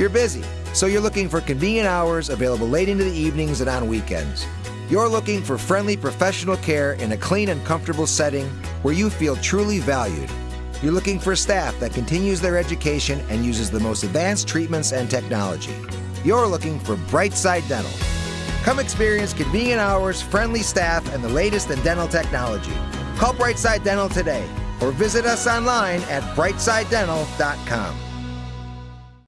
You're busy, so you're looking for convenient hours available late into the evenings and on weekends. You're looking for friendly professional care in a clean and comfortable setting where you feel truly valued. You're looking for staff that continues their education and uses the most advanced treatments and technology. You're looking for Brightside Dental. Come experience convenient hours, friendly staff, and the latest in dental technology. Call Brightside Dental today or visit us online at brightside.dental.com.